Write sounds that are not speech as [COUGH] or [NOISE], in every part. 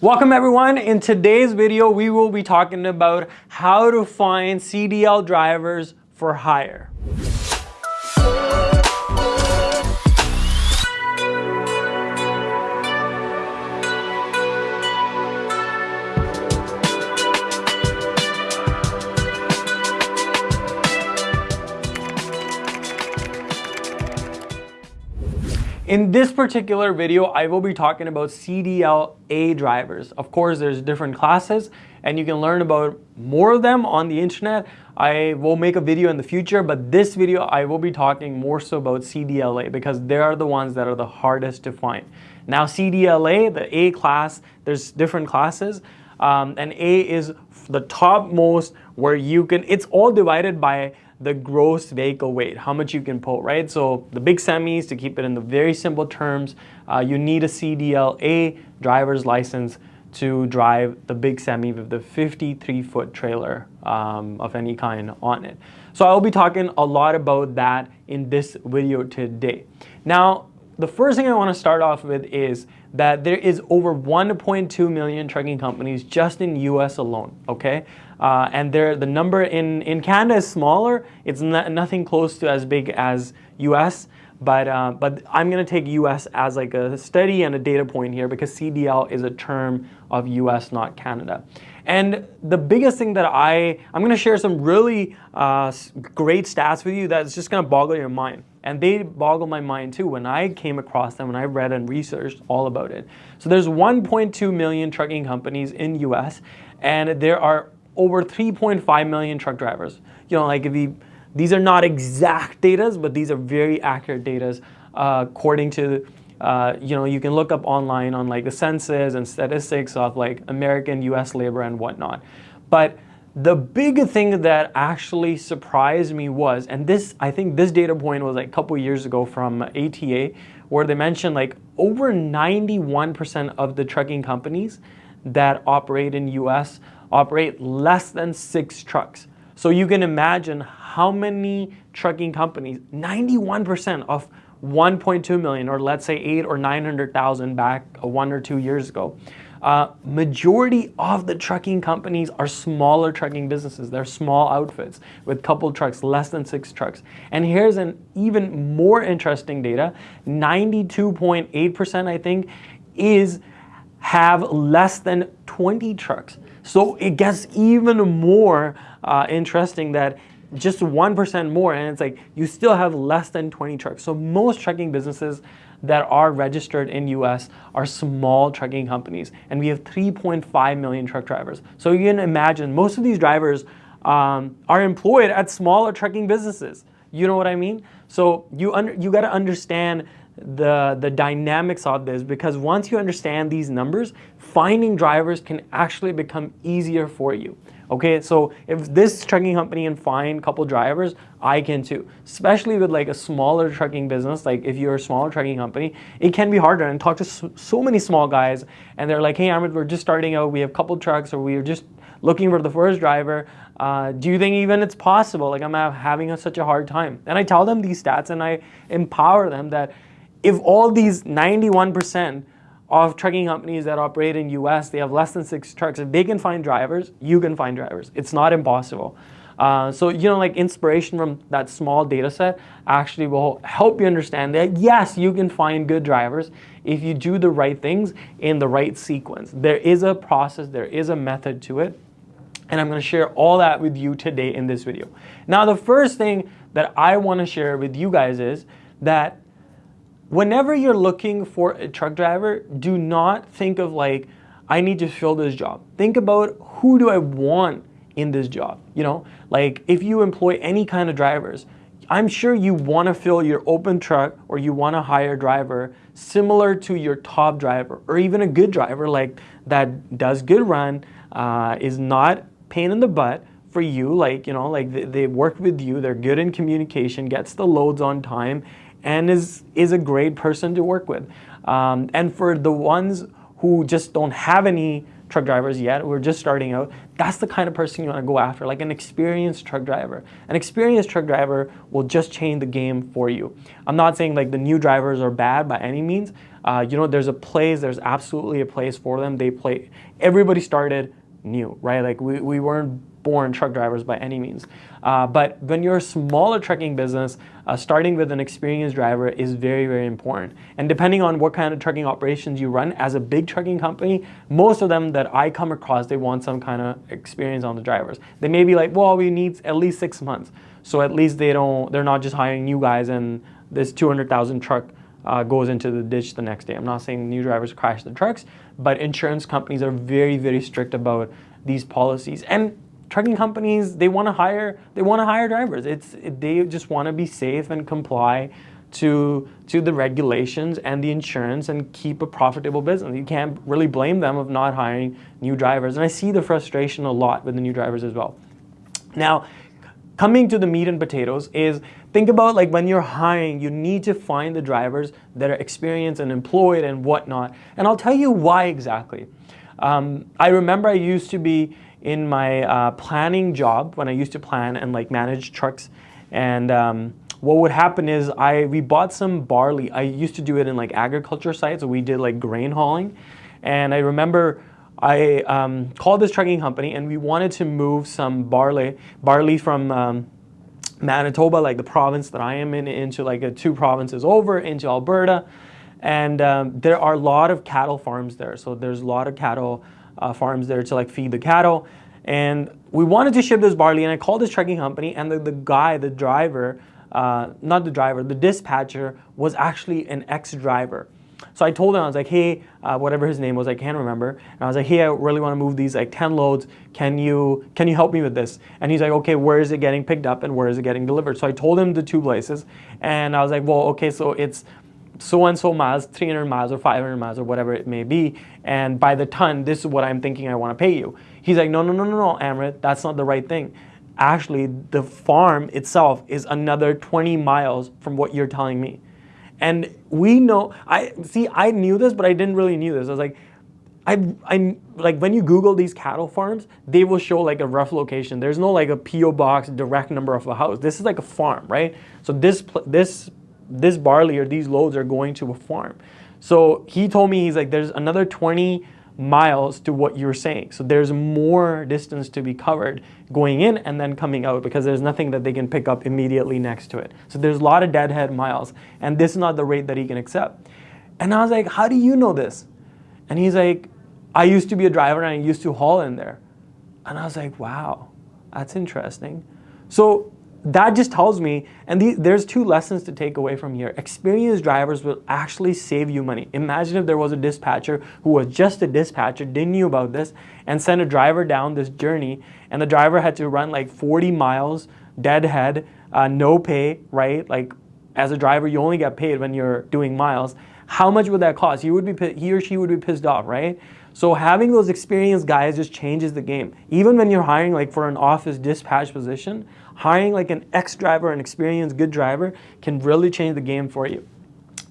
Welcome everyone. In today's video, we will be talking about how to find CDL drivers for hire. In this particular video, I will be talking about CDL-A drivers. Of course, there's different classes and you can learn about more of them on the internet. I will make a video in the future, but this video, I will be talking more so about CDL-A because they are the ones that are the hardest to find. Now, CDL-A, the A class, there's different classes. Um, and A is the topmost where you can, it's all divided by the gross vehicle weight, how much you can pull, right? So the big semis, to keep it in the very simple terms, uh, you need a CDL-A driver's license to drive the big semi with the 53 foot trailer um, of any kind on it. So I'll be talking a lot about that in this video today. Now, the first thing I want to start off with is that there is over 1.2 million trucking companies just in US alone, okay? Uh, and the number in, in Canada is smaller. It's not, nothing close to as big as US, but, uh, but I'm gonna take US as like a study and a data point here because CDL is a term of US, not Canada. And the biggest thing that I, I'm gonna share some really uh, great stats with you that's just gonna boggle your mind. And they boggle my mind too when I came across them and I read and researched all about it. So there's 1.2 million trucking companies in US and there are over 3.5 million truck drivers. You know, like you, these are not exact data, but these are very accurate data uh, according to, uh, you know, you can look up online on like the census and statistics of like American US labor and whatnot. But the big thing that actually surprised me was, and this, I think this data point was like a couple years ago from ATA, where they mentioned like over 91% of the trucking companies that operate in US operate less than six trucks. So you can imagine how many trucking companies, 91% of 1.2 million, or let's say eight or 900,000 back one or two years ago. Uh, majority of the trucking companies are smaller trucking businesses. They're small outfits with couple trucks, less than six trucks. And here's an even more interesting data. 92.8% I think is have less than 20 trucks. So it gets even more uh, interesting that just 1% more and it's like you still have less than 20 trucks. So most trucking businesses that are registered in US are small trucking companies and we have 3.5 million truck drivers. So you can imagine most of these drivers um, are employed at smaller trucking businesses. You know what I mean? So you, you got to understand the, the dynamics of this because once you understand these numbers, finding drivers can actually become easier for you. Okay, so if this trucking company can find a couple drivers, I can too. Especially with like a smaller trucking business, like if you're a smaller trucking company, it can be harder. And talk to so, many small guys, and they're like, "Hey, Amrit, we're just starting out. We have a couple trucks, or we're just looking for the first driver. Uh, do you think even it's possible? Like I'm having a, such a hard time." And I tell them these stats, and I empower them that if all these 91% of trucking companies that operate in US, they have less than six trucks, if they can find drivers, you can find drivers. It's not impossible. Uh, so, you know, like inspiration from that small data set actually will help you understand that yes, you can find good drivers if you do the right things in the right sequence. There is a process, there is a method to it. And I'm going to share all that with you today in this video. Now, the first thing that I want to share with you guys is that whenever you're looking for a truck driver, do not think of like, I need to fill this job. Think about who do I want in this job? You know, like if you employ any kind of drivers, I'm sure you want to fill your open truck or you want to hire a driver similar to your top driver or even a good driver like that does good run, uh, is not pain in the butt for you, like, you know, like they, they work with you, they're good in communication, gets the loads on time, and is, is a great person to work with. Um, and for the ones who just don't have any truck drivers yet, we're just starting out, that's the kind of person you want to go after, like an experienced truck driver. An experienced truck driver will just change the game for you. I'm not saying like the new drivers are bad by any means. Uh, you know, there's a place, there's absolutely a place for them. They play, everybody started new, right? Like we, we weren't born truck drivers by any means. Uh, but when you're a smaller trucking business, uh, starting with an experienced driver is very, very important. And depending on what kind of trucking operations you run, as a big trucking company, most of them that I come across, they want some kind of experience on the drivers. They may be like, well, we need at least six months. So at least they don't, they're not just hiring new guys and this 200,000 truck uh, goes into the ditch the next day. I'm not saying new drivers crash the trucks, but insurance companies are very, very strict about these policies. And trucking companies they want to hire they want to hire drivers. It's they just want to be safe and comply to to the regulations and the insurance and keep a profitable business. You can't really blame them of not hiring new drivers. And i see the frustration a lot with the new drivers as well. Now coming to the meat and potatoes is think about like when you're hiring you need to find the drivers that are experienced and employed and whatnot. And i'll tell you why exactly. Um, i remember i used to be in my uh, planning job when I used to plan and like manage trucks. And um, what would happen is I we bought some barley. I used to do it in like agriculture sites. We did like grain hauling. And I remember I um, called this trucking company and we wanted to move some barley, barley from um, Manitoba, like the province that I am in, into like a, two provinces over into Alberta. And um, there are a lot of cattle farms there. So there's a lot of cattle uh, farms there to like feed the cattle. And we wanted to ship this barley and I called this trucking company and the, the guy, the driver, uh, not the driver, the dispatcher was actually an ex-driver. So I told him, I was like, hey, uh, whatever his name was, I can't remember. And I was like, hey, I really want to move these like 10 loads. Can you, can you help me with this? And he's like, okay, where is it getting picked up and where is it getting delivered? So I told him the two places. And I was like, well, okay, so it's so and so miles, 300 miles or 500 miles or whatever it may be, and by the ton, this is what I'm thinking I want to pay you. He's like, no, no, no, no, no, Amrit, that's not the right thing. Actually, the farm itself is another 20 miles from what you're telling me. And we know, I see, I knew this, but I didn't really knew this. I was like, I, I, like when you Google these cattle farms, they will show like a rough location. There's no like a PO box direct number of a house. This is like a farm, right? So this this this barley or these loads are going to a farm. So he told me, he's like, there's another 20 miles to what you're saying. So there's more distance to be covered going in and then coming out because there's nothing that they can pick up immediately next to it. So there's a lot of deadhead miles and this is not the rate that he can accept. And I was like, how do you know this? And he's like, I used to be a driver and I used to haul in there. And I was like, wow, that's interesting. So that just tells me, and the, there's two lessons to take away from here. Experienced drivers will actually save you money. Imagine if there was a dispatcher who was just a dispatcher, didn't know about this, and sent a driver down this journey, and the driver had to run like 40 miles, deadhead, uh, no pay, right? Like as a driver, you only get paid when you're doing miles. How much would that cost? He would be he or she would be pissed off, right? So having those experienced guys just changes the game. Even when you're hiring like for an office dispatch position, hiring like an ex-driver, an experienced good driver can really change the game for you.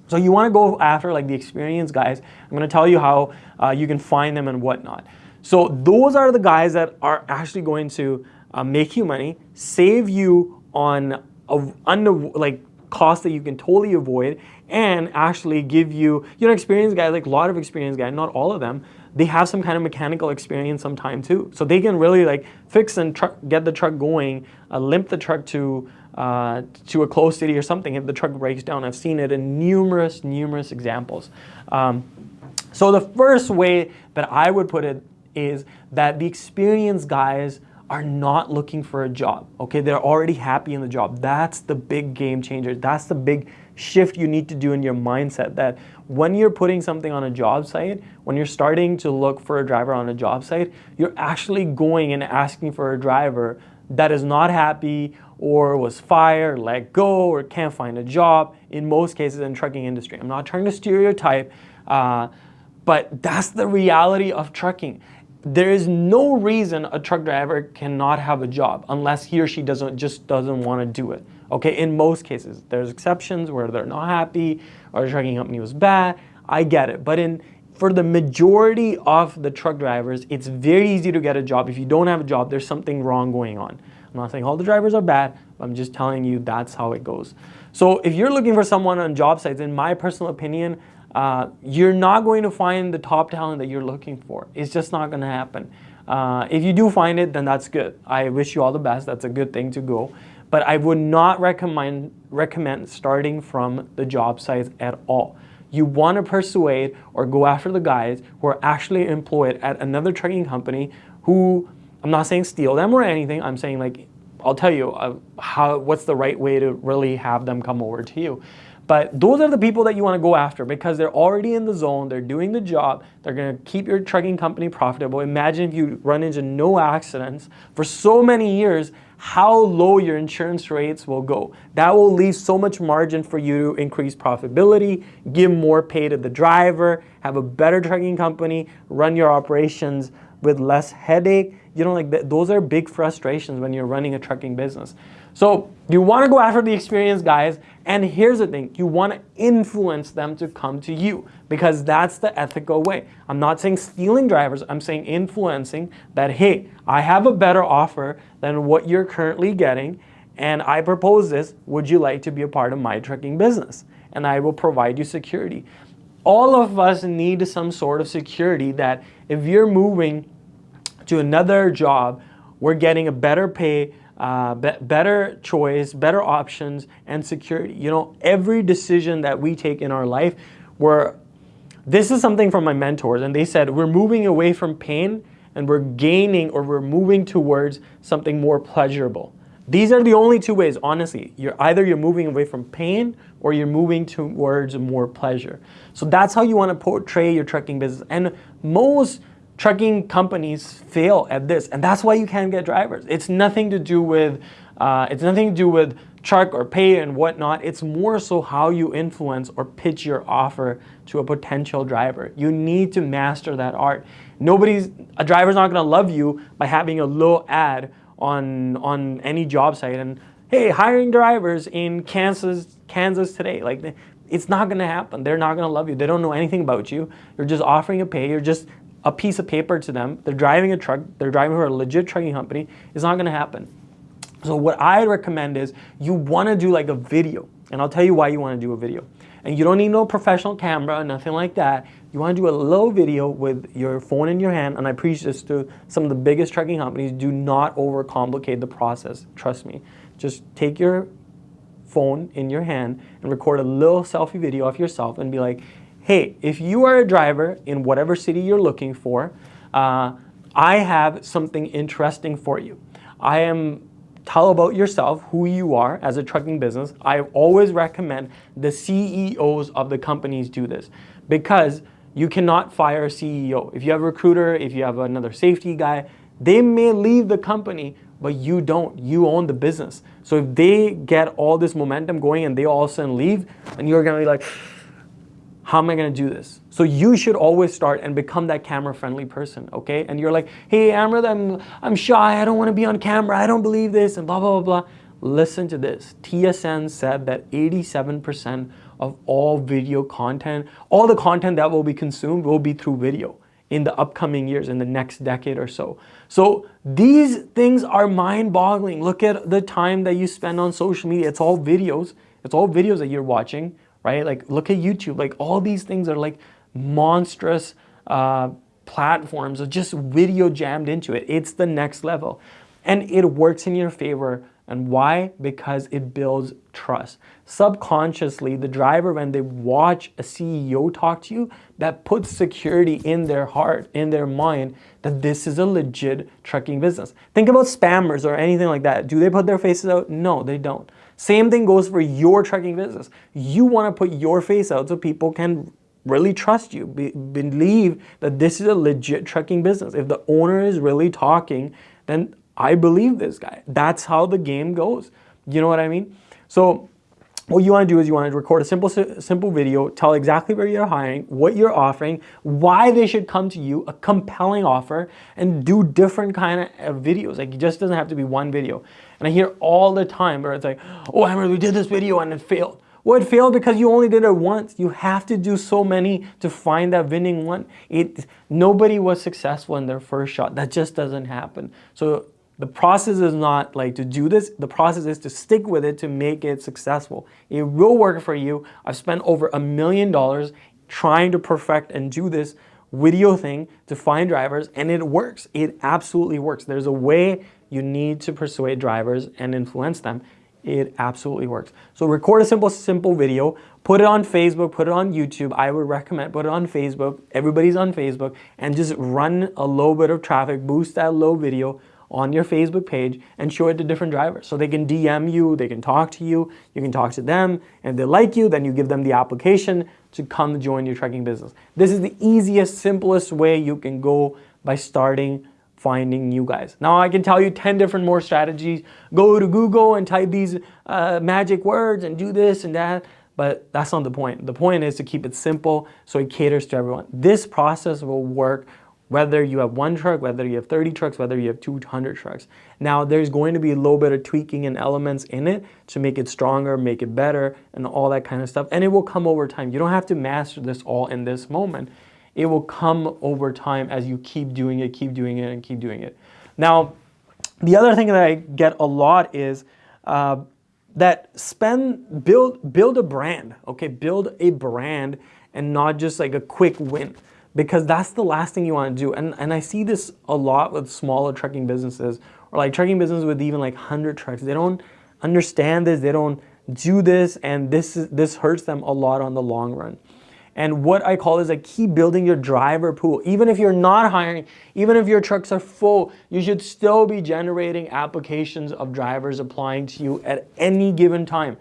So you want to go after like the experienced guys. I'm going to tell you how uh, you can find them and whatnot. So those are the guys that are actually going to uh, make you money, save you on a, under, like costs that you can totally avoid, and actually give you, you know, experienced guys, like a lot of experienced guys, not all of them, they have some kind of mechanical experience sometime too. So they can really like fix and get the truck going, uh, limp the truck to, uh, to a closed city or something if the truck breaks down. I've seen it in numerous, numerous examples. Um, so the first way that I would put it is that the experienced guys are not looking for a job, okay? They're already happy in the job. That's the big game changer. That's the big shift you need to do in your mindset that when you're putting something on a job site, when you're starting to look for a driver on a job site, you're actually going and asking for a driver that is not happy or was fired, let go, or can't find a job in most cases in trucking industry. I'm not trying to stereotype, uh, but that's the reality of trucking. There is no reason a truck driver cannot have a job unless he or she doesn't just doesn't want to do it. Okay, in most cases, there's exceptions where they're not happy or the trucking company was bad. I get it, but in for the majority of the truck drivers, it's very easy to get a job. If you don't have a job, there's something wrong going on. I'm not saying all the drivers are bad, I'm just telling you that's how it goes. So if you're looking for someone on job sites, in my personal opinion, uh, you're not going to find the top talent that you're looking for. It's just not going to happen. Uh, if you do find it, then that's good. I wish you all the best. That's a good thing to go. But I would not recommend, recommend starting from the job sites at all. You want to persuade or go after the guys who are actually employed at another trucking company who, I'm not saying steal them or anything, I'm saying like, I'll tell you uh, how, what's the right way to really have them come over to you. But those are the people that you want to go after because they're already in the zone, they're doing the job, they're going to keep your trucking company profitable. Imagine if you run into no accidents for so many years, how low your insurance rates will go. That will leave so much margin for you to increase profitability, give more pay to the driver, have a better trucking company, run your operations with less headache. You know, like those are big frustrations when you're running a trucking business. So you want to go after the experienced guys. And here's the thing, you want to influence them to come to you because that's the ethical way. I'm not saying stealing drivers. I'm saying influencing that, hey, I have a better offer than what you're currently getting. And I propose this. Would you like to be a part of my trucking business? And I will provide you security. All of us need some sort of security that if you're moving to another job, we're getting a better pay, uh, be better choice, better options, and security. You know, every decision that we take in our life, we're, this is something from my mentors, and they said, we're moving away from pain and we're gaining or we're moving towards something more pleasurable. These are the only two ways, honestly. You're either you're moving away from pain or you're moving towards more pleasure. So that's how you want to portray your trucking business. And most trucking companies fail at this, and that's why you can't get drivers. It's nothing to do with uh, it's nothing to do with truck or pay and whatnot. It's more so how you influence or pitch your offer to a potential driver. You need to master that art. Nobody's a driver's not going to love you by having a low ad on on any job site and hey, hiring drivers in Kansas Kansas today. Like it's not going to happen. They're not going to love you. They don't know anything about you. You're just offering a pay. You're just a piece of paper to them. They're driving a truck. They're driving for a legit trucking company. It's not going to happen. So what I recommend is you want to do like a video. And I'll tell you why you want to do a video. And you don't need no professional camera, nothing like that. You want to do a low video with your phone in your hand. And I preach this to some of the biggest trucking companies. Do not overcomplicate the process. Trust me. Just take your phone in your hand and record a little selfie video of yourself and be like, hey, if you are a driver in whatever city you're looking for, uh, I have something interesting for you. I am tell about yourself, who you are as a trucking business. I always recommend the CEOs of the companies do this because you cannot fire a CEO. If you have a recruiter, if you have another safety guy, they may leave the company, but you don't. You own the business. So if they get all this momentum going and they all of a sudden leave, and you're gonna be like, how am I going to do this? So you should always start and become that camera friendly person, okay? And you're like, hey, Amrit, I'm, I'm shy. I don't want to be on camera. I don't believe this and blah, blah, blah, blah. Listen to this. TSN said that 87% of all video content, all the content that will be consumed will be through video in the upcoming years, in the next decade or so. So these things are mind boggling. Look at the time that you spend on social media. It's all videos. It's all videos that you're watching right? Like look at YouTube, like all these things are like monstrous uh, platforms of just video jammed into it. It's the next level. And it works in your favor. And why? Because it builds trust. Subconsciously, the driver, when they watch a CEO talk to you, that puts security in their heart, in their mind, that this is a legit trucking business. Think about spammers or anything like that. Do they put their faces out? No, they don't. Same thing goes for your trucking business. You want to put your face out so people can really trust you, be, believe that this is a legit trucking business. If the owner is really talking, then I believe this guy. That's how the game goes. You know what I mean? So what you want to do is you want to record a simple simple video, tell exactly where you're hiring, what you're offering, why they should come to you, a compelling offer, and do different kind of uh, videos. Like it just doesn't have to be one video. And I hear all the time where it's like, oh, Amrit, we did this video and it failed. Well, it failed because you only did it once. You have to do so many to find that winning one. It, nobody was successful in their first shot. That just doesn't happen. So the process is not like to do this. The process is to stick with it to make it successful. It will work for you. I've spent over a million dollars trying to perfect and do this video thing to find drivers and it works. It absolutely works. There's a way you need to persuade drivers and influence them. It absolutely works. So record a simple, simple video, put it on Facebook, put it on YouTube. I would recommend put it on Facebook. Everybody's on Facebook and just run a little bit of traffic, boost that low video on your Facebook page and show it to different drivers. So they can DM you, they can talk to you, you can talk to them, and if they like you, then you give them the application to come join your trucking business. This is the easiest, simplest way you can go by starting finding new guys. Now I can tell you 10 different more strategies. Go to Google and type these uh, magic words and do this and that, but that's not the point. The point is to keep it simple so it caters to everyone. This process will work whether you have one truck, whether you have 30 trucks, whether you have 200 trucks. Now there's going to be a little bit of tweaking and elements in it to make it stronger, make it better, and all that kind of stuff. And it will come over time. You don't have to master this all in this moment. It will come over time as you keep doing it, keep doing it, and keep doing it. Now, the other thing that I get a lot is uh, that spend, build, build a brand, okay? Build a brand and not just like a quick win because that's the last thing you want to do. And, and I see this a lot with smaller trucking businesses or like trucking businesses with even like 100 trucks. They don't understand this, they don't do this, and this, is, this hurts them a lot on the long run. And what I call is like keep building your driver pool. Even if you're not hiring, even if your trucks are full, you should still be generating applications of drivers applying to you at any given time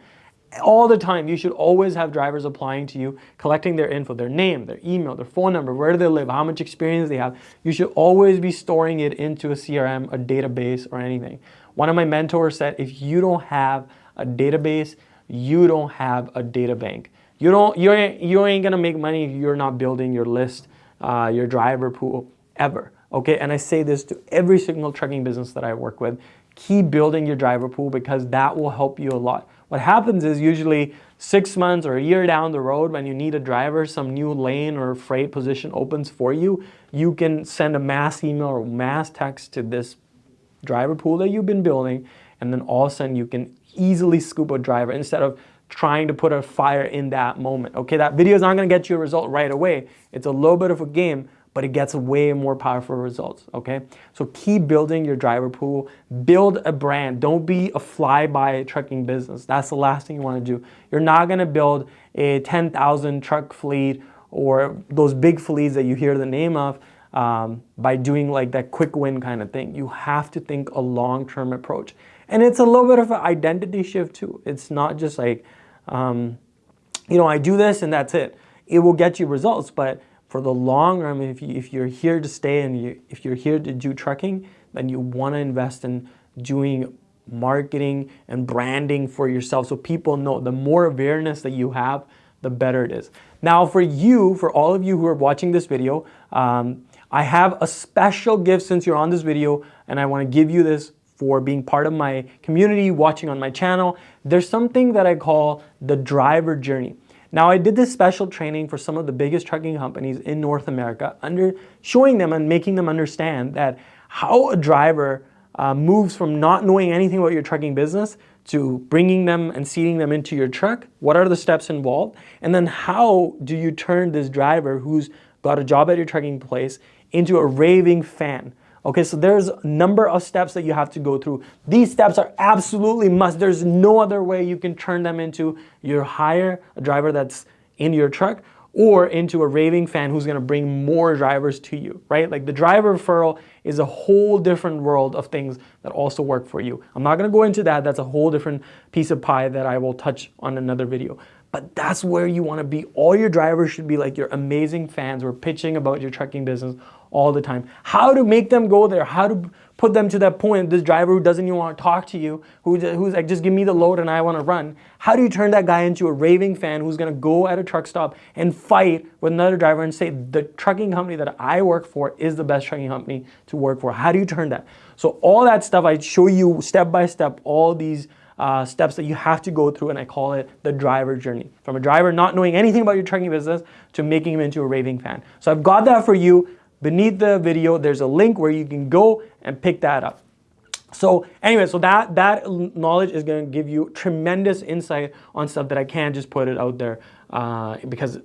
all the time. You should always have drivers applying to you, collecting their info, their name, their email, their phone number, where do they live, how much experience they have. You should always be storing it into a CRM, a database, or anything. One of my mentors said, if you don't have a database, you don't have a data bank. You don't, you ain't, you ain't gonna make money if you're not building your list, uh, your driver pool ever. Okay, and I say this to every single trucking business that I work with. Keep building your driver pool because that will help you a lot. What happens is usually six months or a year down the road when you need a driver, some new lane or freight position opens for you, you can send a mass email or mass text to this driver pool that you've been building and then all of a sudden you can easily scoop a driver instead of trying to put a fire in that moment. Okay, that video is not gonna get you a result right away. It's a little bit of a game, but it gets way more powerful results, okay? So keep building your driver pool, build a brand. Don't be a fly-by trucking business. That's the last thing you wanna do. You're not gonna build a 10,000 truck fleet or those big fleets that you hear the name of um, by doing like that quick win kind of thing. You have to think a long-term approach. And it's a little bit of an identity shift too. It's not just like, um, you know, I do this and that's it. It will get you results, but for the long run, if, you, if you're here to stay and you, if you're here to do trucking, then you want to invest in doing marketing and branding for yourself so people know the more awareness that you have, the better it is. Now for you, for all of you who are watching this video, um, I have a special gift since you're on this video and I want to give you this for being part of my community, watching on my channel. There's something that I call the driver journey. Now I did this special training for some of the biggest trucking companies in North America, under showing them and making them understand that how a driver uh, moves from not knowing anything about your trucking business to bringing them and seating them into your truck. What are the steps involved? And then how do you turn this driver who's got a job at your trucking place into a raving fan? Okay, so there's a number of steps that you have to go through. These steps are absolutely must. There's no other way you can turn them into your hire a driver that's in your truck or into a raving fan who's gonna bring more drivers to you, right? Like the driver referral is a whole different world of things that also work for you. I'm not gonna go into that. That's a whole different piece of pie that I will touch on another video. But that's where you wanna be. All your drivers should be like your amazing fans who are pitching about your trucking business all the time. How to make them go there, how to put them to that point, this driver who doesn't even want to talk to you, who, who's like, just give me the load and I want to run. How do you turn that guy into a raving fan who's going to go at a truck stop and fight with another driver and say, the trucking company that I work for is the best trucking company to work for? How do you turn that? So all that stuff, I show you step by step, all these uh, steps that you have to go through and I call it the driver journey. From a driver not knowing anything about your trucking business to making him into a raving fan. So I've got that for you. Beneath the video, there's a link where you can go and pick that up. So anyway, so that, that knowledge is going to give you tremendous insight on stuff that I can't just put it out there uh, because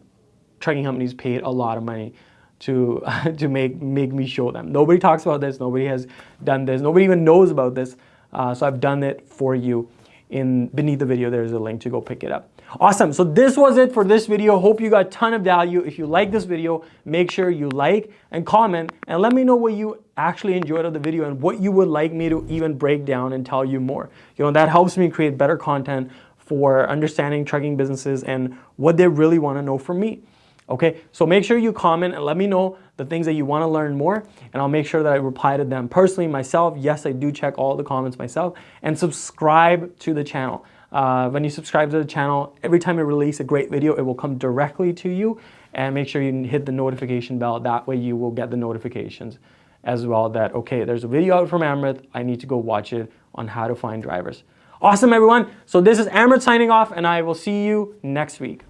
trucking companies paid a lot of money to [LAUGHS] to make make me show them. Nobody talks about this. Nobody has done this. Nobody even knows about this. Uh, so I've done it for you. In beneath the video, there's a link to go pick it up. Awesome. So this was it for this video. Hope you got a ton of value. If you like this video, make sure you like and comment and let me know what you actually enjoyed of the video and what you would like me to even break down and tell you more. You know, that helps me create better content for understanding trucking businesses and what they really want to know from me. Okay, so make sure you comment and let me know the things that you want to learn more, and I'll make sure that I reply to them personally myself. Yes, I do check all the comments myself, and subscribe to the channel. Uh, when you subscribe to the channel, every time I release a great video, it will come directly to you, and make sure you hit the notification bell. That way, you will get the notifications as well. That okay, there's a video out from Amrit. I need to go watch it on how to find drivers. Awesome, everyone. So this is Amrit signing off, and I will see you next week.